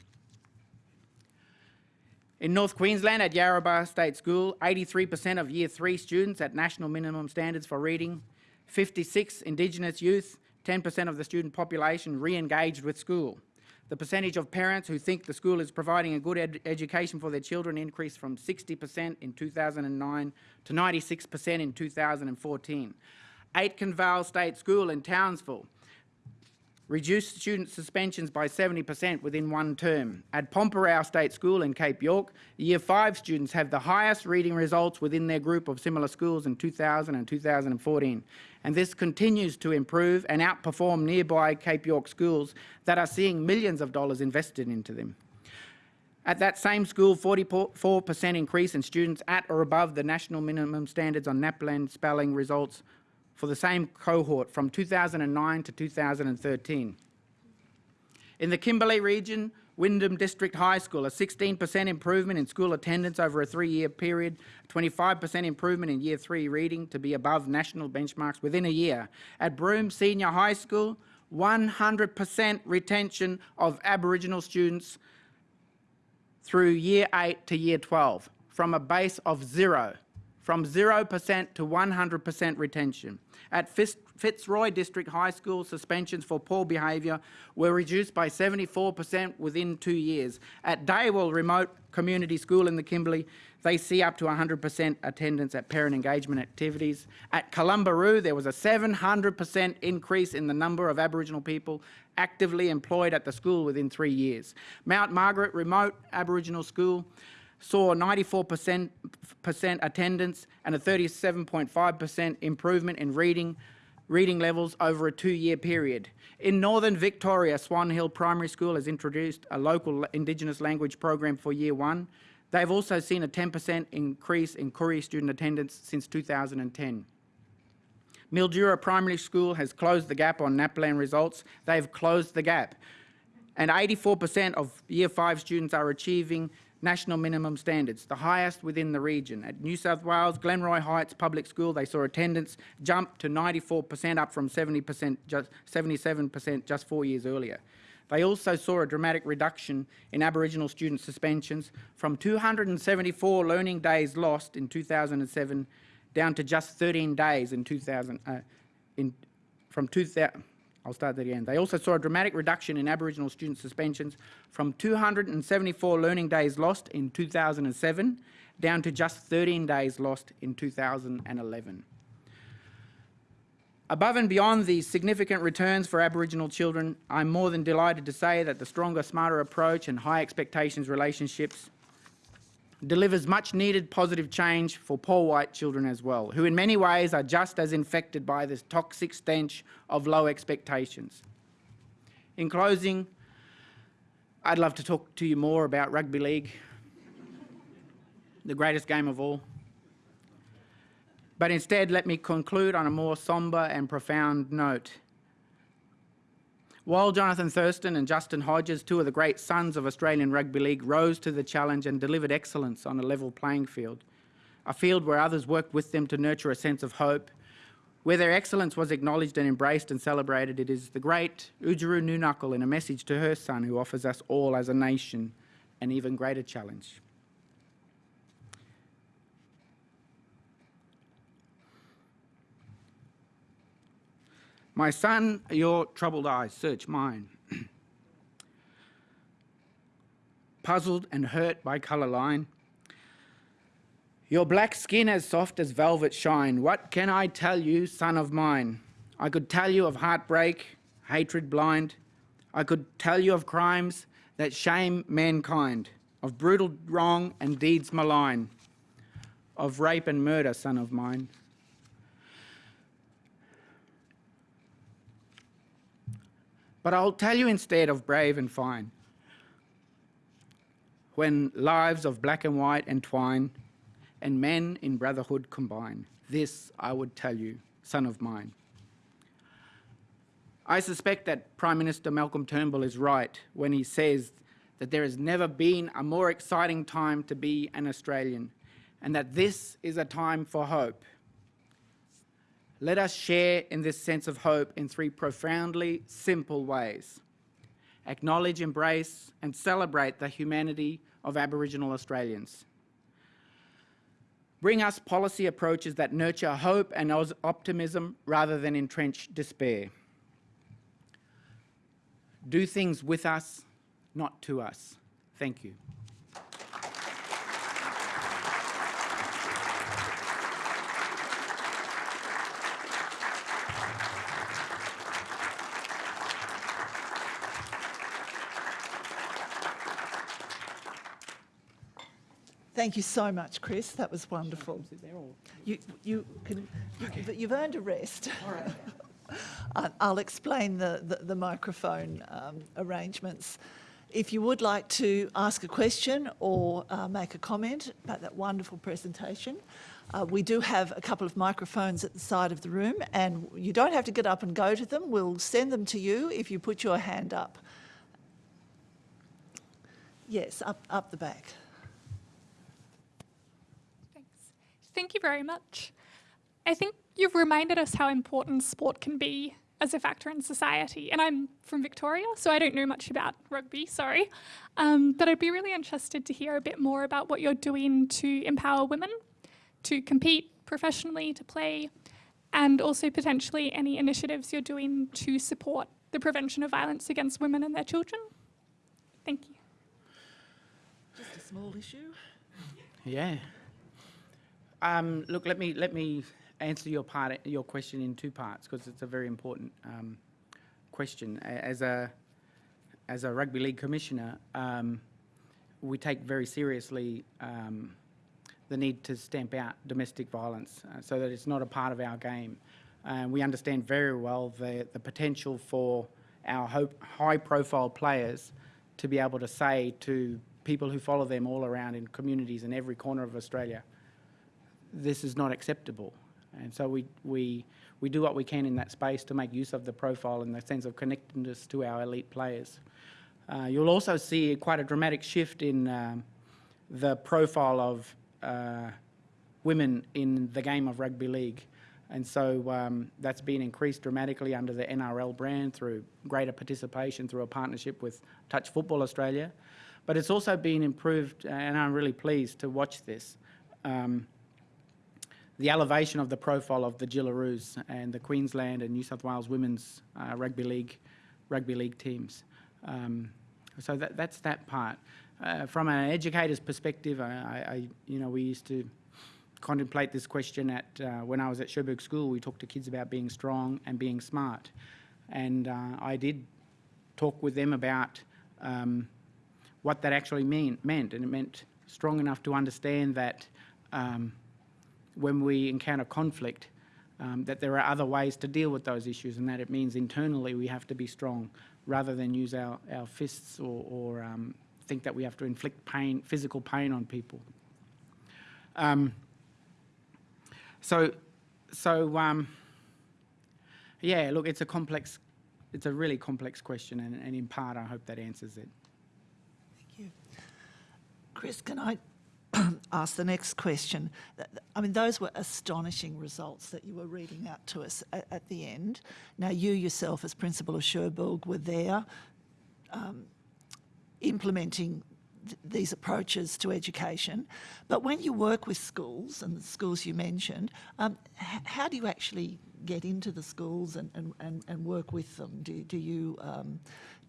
In North Queensland at Yarrabah State School, 83% of Year 3 students at national minimum standards for reading, 56 Indigenous youth, 10% of the student population re-engaged with school. The percentage of parents who think the school is providing a good ed education for their children increased from 60% in 2009 to 96% in 2014. Aitkenvale State School in Townsville reduced student suspensions by 70% within one term. At Pormpuraaw State School in Cape York, Year 5 students have the highest reading results within their group of similar schools in 2000 and 2014. And this continues to improve and outperform nearby Cape York schools that are seeing millions of dollars invested into them. At that same school, 44% increase in students at or above the national minimum standards on NAPLAN spelling results for the same cohort from 2009 to 2013. In the Kimberley region, Wyndham District High School, a 16% improvement in school attendance over a three-year period, 25% improvement in year three reading to be above national benchmarks within a year. At Broome Senior High School, 100% retention of Aboriginal students through year eight to year 12 from a base of zero from 0% to 100% retention. At Fitzroy District High School, suspensions for poor behaviour were reduced by 74% within two years. At Daywell Remote Community School in the Kimberley, they see up to 100% attendance at parent engagement activities. At Columbaroo, there was a 700% increase in the number of Aboriginal people actively employed at the school within three years. Mount Margaret Remote Aboriginal School, saw 94% attendance and a 37.5% improvement in reading reading levels over a two-year period. In Northern Victoria, Swan Hill Primary School has introduced a local Indigenous language program for Year 1. They've also seen a 10% increase in Koori student attendance since 2010. Mildura Primary School has closed the gap on NAPLAN results. They've closed the gap. And 84% of Year 5 students are achieving national minimum standards, the highest within the region. At New South Wales, Glenroy Heights Public School, they saw attendance jump to 94%, up from 70%, just 77% just four years earlier. They also saw a dramatic reduction in Aboriginal student suspensions from 274 learning days lost in 2007 down to just 13 days in 2000, uh, in, from 2000, I'll start that again. They also saw a dramatic reduction in Aboriginal student suspensions from 274 learning days lost in 2007 down to just 13 days lost in 2011. Above and beyond these significant returns for Aboriginal children, I'm more than delighted to say that the stronger, smarter approach and high expectations relationships delivers much needed positive change for poor white children as well, who in many ways are just as infected by this toxic stench of low expectations. In closing, I'd love to talk to you more about rugby league, the greatest game of all. But instead, let me conclude on a more sombre and profound note. While Jonathan Thurston and Justin Hodges, two of the great sons of Australian Rugby League, rose to the challenge and delivered excellence on a level playing field, a field where others worked with them to nurture a sense of hope, where their excellence was acknowledged and embraced and celebrated, it is the great Oodgeroo Noonuccal in a message to her son who offers us all as a nation an even greater challenge. My son, your troubled eyes search mine. Puzzled and hurt by colour line. Your black skin as soft as velvet shine. What can I tell you, son of mine? I could tell you of heartbreak, hatred blind. I could tell you of crimes that shame mankind, of brutal wrong and deeds malign, of rape and murder, son of mine. But I'll tell you instead of brave and fine. When lives of black and white entwine, and men in brotherhood combine, this I would tell you, son of mine. I suspect that Prime Minister Malcolm Turnbull is right when he says that there has never been a more exciting time to be an Australian, and that this is a time for hope. Let us share in this sense of hope in three profoundly simple ways. Acknowledge, embrace and celebrate the humanity of Aboriginal Australians. Bring us policy approaches that nurture hope and optimism rather than entrench despair. Do things with us, not to us. Thank you. Thank you so much, Chris. That was wonderful. You, you can, you, you've earned a rest. All right. I'll explain the, the, the microphone um, arrangements. If you would like to ask a question or uh, make a comment about that wonderful presentation, uh, we do have a couple of microphones at the side of the room and you don't have to get up and go to them. We'll send them to you if you put your hand up. Yes, up, up the back. Thank you very much. I think you've reminded us how important sport can be as a factor in society. And I'm from Victoria, so I don't know much about rugby, sorry. Um, but I'd be really interested to hear a bit more about what you're doing to empower women to compete professionally, to play, and also potentially any initiatives you're doing to support the prevention of violence against women and their children. Thank you. Just a small issue. Yeah. Um, look, let me let me answer your part your question in two parts because it's a very important um, question. As a as a rugby league commissioner, um, we take very seriously um, the need to stamp out domestic violence uh, so that it's not a part of our game. Uh, we understand very well the, the potential for our high-profile players to be able to say to people who follow them all around in communities in every corner of Australia, this is not acceptable. And so we, we, we do what we can in that space to make use of the profile and the sense of connectedness to our elite players. Uh, you'll also see quite a dramatic shift in um, the profile of uh, women in the game of rugby league. And so um, that's been increased dramatically under the NRL brand through greater participation through a partnership with Touch Football Australia. But it's also been improved, and I'm really pleased to watch this. Um, the elevation of the profile of the Jillaroos and the Queensland and New South Wales women's uh, rugby league rugby league teams. Um, so that, that's that part. Uh, from an educator's perspective, I, I, you know, we used to contemplate this question at uh, when I was at Cherbourg School. We talked to kids about being strong and being smart, and uh, I did talk with them about um, what that actually mean, meant, and it meant strong enough to understand that um, when we encounter conflict, um, that there are other ways to deal with those issues, and that it means internally we have to be strong rather than use our, our fists or, or um, think that we have to inflict pain, physical pain on people. Um, so, so um, yeah, look, it's a complex, it's a really complex question, and, and in part, I hope that answers it. Thank you. Chris, can I ask the next question? I mean, those were astonishing results that you were reading out to us at, at the end. Now, you yourself, as principal of Cherbourg, were there um, implementing th- these approaches to education. But when you work with schools, and the schools you mentioned, um, how do you actually get into the schools and, and, and, and work with them? Do, do you um,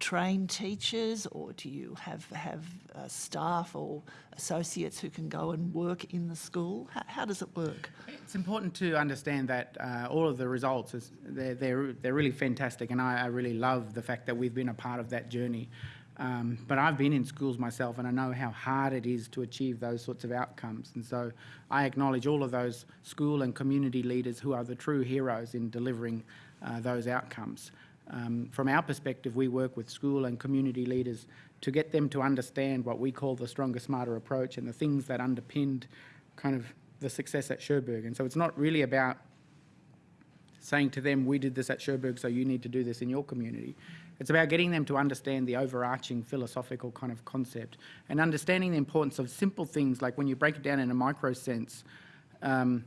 train teachers or do you have, have uh, staff or associates who can go and work in the school? How, how does it work? It's important to understand that uh, all of the results, is, they're, they're, they're really fantastic, and I, I really love the fact that we've been a part of that journey. Um, but I've been in schools myself, and I know how hard it is to achieve those sorts of outcomes. And so I acknowledge all of those school and community leaders who are the true heroes in delivering uh, those outcomes. Um, from our perspective, we work with school and community leaders to get them to understand what we call the stronger, smarter approach and the things that underpinned kind of the success at Cherbourg. And so it's not really about saying to them, we did this at Cherbourg, so you need to do this in your community. It's about getting them to understand the overarching philosophical kind of concept and understanding the importance of simple things like when you break it down in a micro sense, um,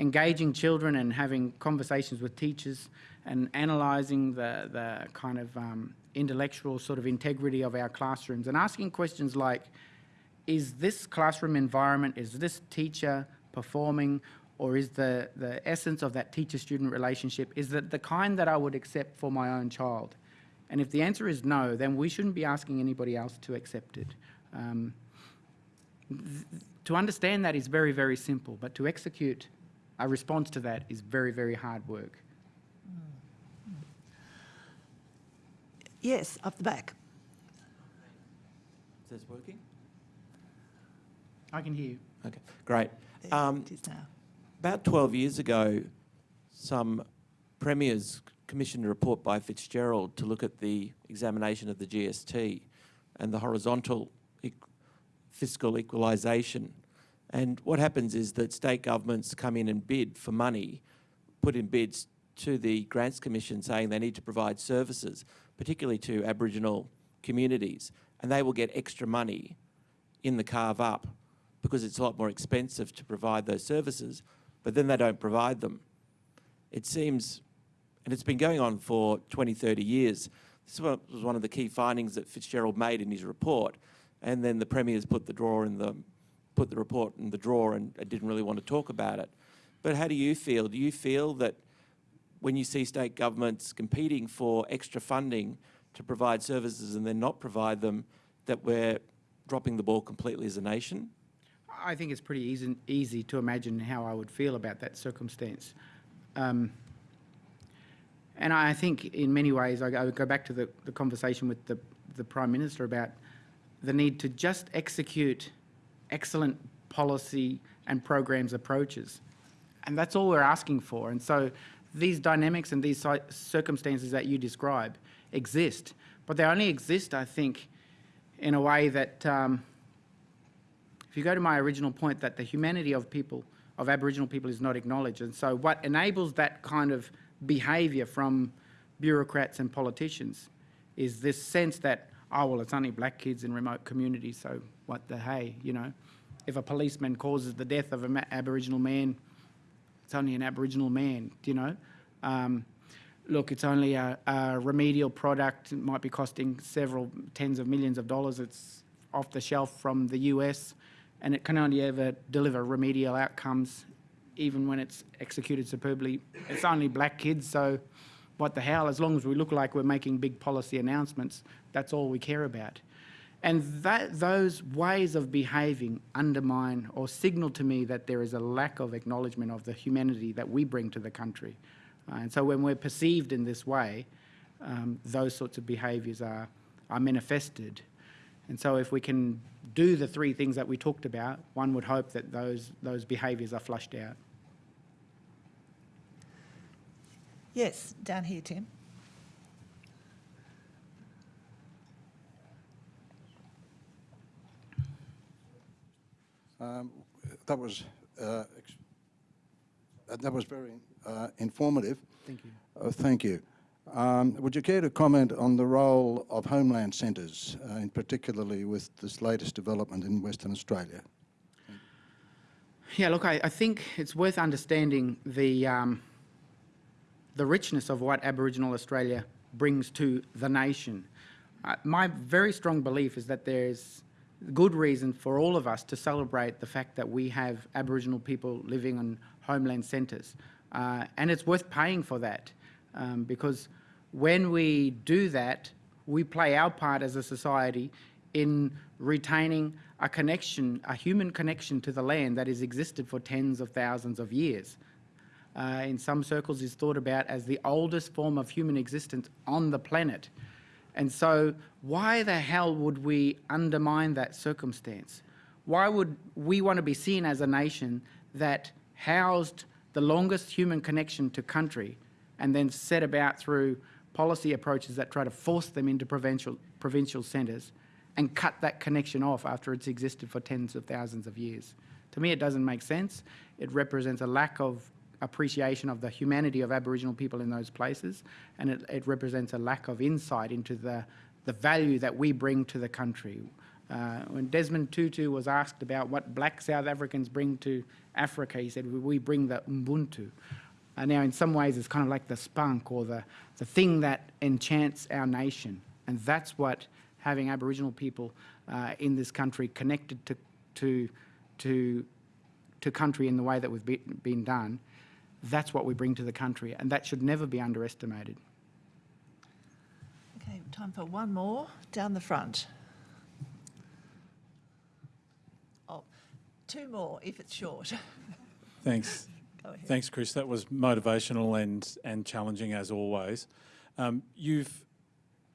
engaging children and having conversations with teachers and analysing the, the kind of um, intellectual sort of integrity of our classrooms and asking questions like, is this classroom environment, is this teacher performing or is the, the essence of that teacher-student relationship, is that the kind that I would accept for my own child? And if the answer is no, then we shouldn't be asking anybody else to accept it. Um, to understand that is very, very simple, but to execute a response to that is very, very hard work. Yes, up the back. Is this working? I can hear you. Okay, great. There Um, it is now. about 12 years ago, some premiers commissioned a report by Fitzgerald to look at the examination of the GST and the horizontal equ- fiscal equalisation. And what happens is that state governments come in and bid for money, put in bids to the Grants Commission saying they need to provide services, particularly to Aboriginal communities, and they will get extra money in the carve up because it's a lot more expensive to provide those services, but then they don't provide them. It seems, and it's been going on for 20, 30 years. This was one of the key findings that Fitzgerald made in his report, and then the premiers put the drawer in the put the report in the drawer and, and didn't really want to talk about it. But how do you feel? Do you feel that when you see state governments competing for extra funding to provide services and then not provide them, that we're dropping the ball completely as a nation? I think it's pretty easy, easy to imagine how I would feel about that circumstance. Um, and I think in many ways, I, go back to the, the conversation with the, the Prime Minister about the need to just execute excellent policy and programs approaches. And that's all we're asking for. And so these dynamics and these circumstances that you describe exist, but they only exist, I think, in a way that um, if you go to my original point that the humanity of people, of Aboriginal people is not acknowledged. And so what enables that kind of behaviour from bureaucrats and politicians is this sense that oh, well, it's only black kids in remote communities, so what the hey, you know? If a policeman causes the death of an Aboriginal man, it's only an Aboriginal man, you know? Um, look, it's only a, a remedial product. It might be costing several tens of millions of dollars. It's off the shelf from the US, and it can only ever deliver remedial outcomes, even when it's executed superbly. It's only black kids, so what the hell? As long as we look like we're making big policy announcements, that's all we care about. And that, those ways of behaving undermine or signal to me that there is a lack of acknowledgement of the humanity that we bring to the country. Uh, and so when we're perceived in this way, um, those sorts of behaviours are, are manifested. And so if we can do the three things that we talked about, one would hope that those, those behaviours are flushed out. Yes, down here, Tim. Um, that was uh, uh, that was very uh, informative. Thank you. Uh, thank you. Um, would you care to comment on the role of homeland centres, uh, in particularly with this latest development in Western Australia? Yeah, look, I, I think it's worth understanding the, um, the richness of what Aboriginal Australia brings to the nation. Uh, my very strong belief is that there's good reason for all of us to celebrate the fact that we have Aboriginal people living on homeland centres. Uh, and it's worth paying for that um, because when we do that, we play our part as a society in retaining a connection, a human connection to the land that has existed for tens of thousands of years. Uh, in some circles is thought about as the oldest form of human existence on the planet. And so why the hell would we undermine that circumstance? Why would we want to be seen as a nation that housed the longest human connection to country and then set about through policy approaches that try to force them into provincial, provincial centres and cut that connection off after it's existed for tens of thousands of years. To me, it doesn't make sense. It represents a lack of appreciation of the humanity of Aboriginal people in those places, and it, it represents a lack of insight into the, the value that we bring to the country. Uh, when Desmond Tutu was asked about what black South Africans bring to Africa, he said, we bring the Ubuntu. Uh, now, in some ways, it's kind of like the spunk or the, the thing that enchants our nation. And that's what having Aboriginal people uh, in this country connected to, to, to, to country in the way that we've be, been done, that's what we bring to the country. And that should never be underestimated. Time for one more down the front. Oh, two more if it's short. Thanks. Thanks, Chris. That was motivational and, and challenging as always. Um, you've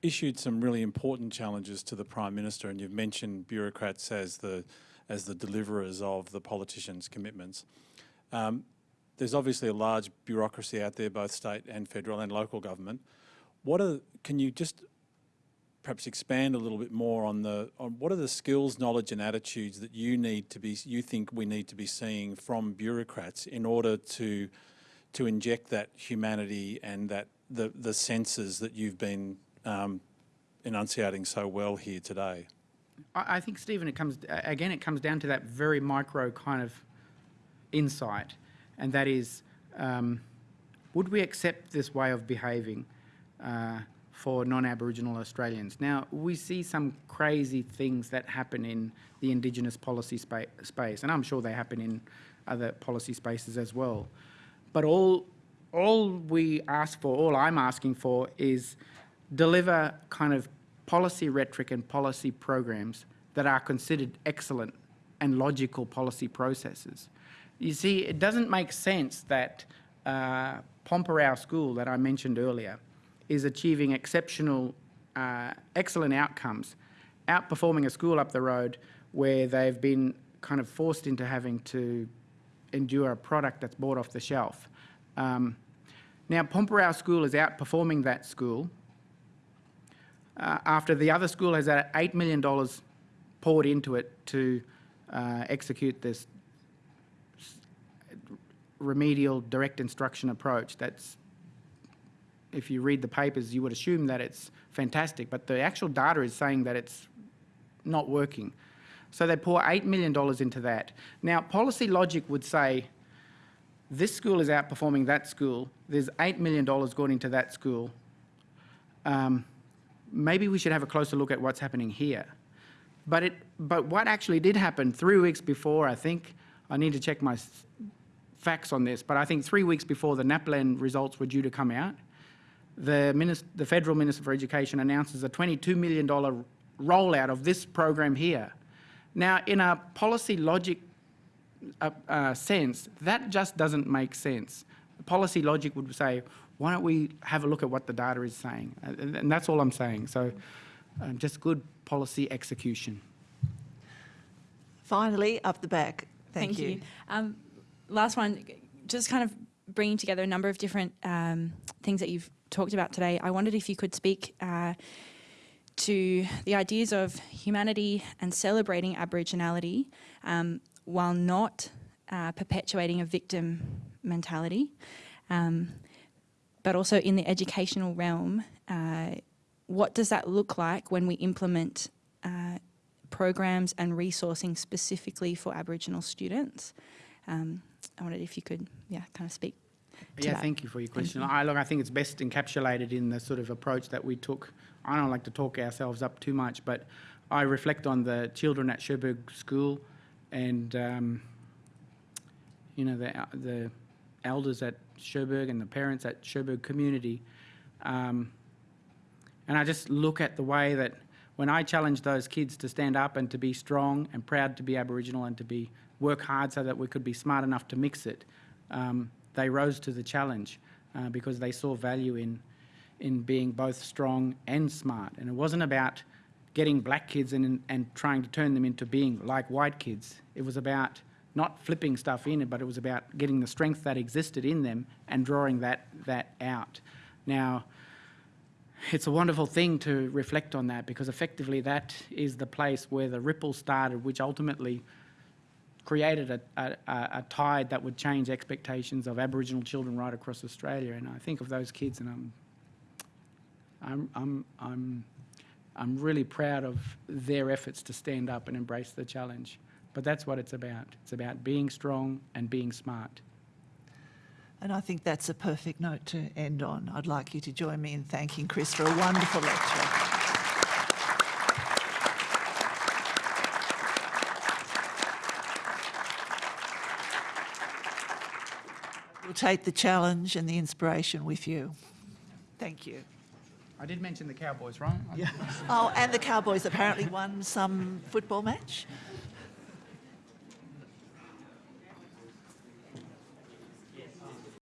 issued some really important challenges to the Prime Minister and you've mentioned bureaucrats as the, as the deliverers of the politicians' commitments. Um, there's obviously a large bureaucracy out there, both state and federal and local government. What are, can you just perhaps expand a little bit more on the on what are the skills, knowledge, and attitudes that you need to be you think we need to be seeing from bureaucrats in order to to inject that humanity and that the the senses that you've been um, enunciating so well here today. I, think, Stephen, it comes again. It comes down to that very micro kind of insight, and that is, um, would we accept this way of behaving? Uh, for non-Aboriginal Australians. Now, we see some crazy things that happen in the Indigenous policy spa space, and I'm sure they happen in other policy spaces as well. But all, all we ask for, all I'm asking for is deliver kind of policy rhetoric and policy programs that are considered excellent and logical policy processes. You see, it doesn't make sense that uh, Pormpuraaw School that I mentioned earlier is achieving exceptional, uh, excellent outcomes, outperforming a school up the road where they've been kind of forced into having to endure a product that's bought off the shelf. Um, now, Pormpuraaw School is outperforming that school uh, after the other school has had $8 million poured into it to uh, execute this remedial direct instruction approach that's if you read the papers, you would assume that it's fantastic, but the actual data is saying that it's not working. So they pour $8 million into that. Now, policy logic would say this school is outperforming that school, there's $8 million going into that school. Um, maybe we should have a closer look at what's happening here. But, it, but what actually did happen three weeks before, I think, I need to check my facts on this, but I think three weeks before the NAPLAN results were due to come out, the, minis- the Federal Minister for Education announces a $22 million rollout of this program here. Now, in a policy logic uh, uh, sense, that just doesn't make sense. The Policy logic would say, why don't we have a look at what the data is saying? Uh, And, and that's all I'm saying. So um, just good policy execution. Finally, up the back. Thank, you. Um, last one, just kind of bringing together a number of different um, things that you've talked about today. I wondered if you could speak uh, to the ideas of humanity and celebrating Aboriginality um, while not uh, perpetuating a victim mentality. Um, but also in the educational realm, uh, what does that look like when we implement uh, programs and resourcing specifically for Aboriginal students? Um, I wondered if you could, yeah, kind of speak Yeah, that. thank you for your question. you. I, look, I think it's best encapsulated in the sort of approach that we took. I don't like to talk ourselves up too much, but I reflect on the children at Cherbourg School and, um, you know, the, the elders at Cherbourg and the parents at Cherbourg Community. Um, and I just look at the way that when I challenged those kids to stand up and to be strong and proud to be Aboriginal and to be work hard so that we could be smart enough to mix it, um, they rose to the challenge uh, because they saw value in in being both strong and smart. And it wasn't about getting black kids and, and trying to turn them into being like white kids. It was about not flipping stuff in, but it was about getting the strength that existed in them and drawing that, that out. Now, it's a wonderful thing to reflect on that because effectively that is the place where the ripple started, which ultimately created a, a, a tide that would change expectations of Aboriginal children right across Australia. And I think of those kids, and I'm, I'm, I'm, I'm, I'm really proud of their efforts to stand up and embrace the challenge. But that's what it's about. It's about being strong and being smart. And I think that's a perfect note to end on. I'd like you to join me in thanking Chris for a wonderful lecture. Take the challenge and the inspiration with you. Thank you. I did mention the Cowboys, right? Yeah. Oh, and the Cowboys apparently won some football match.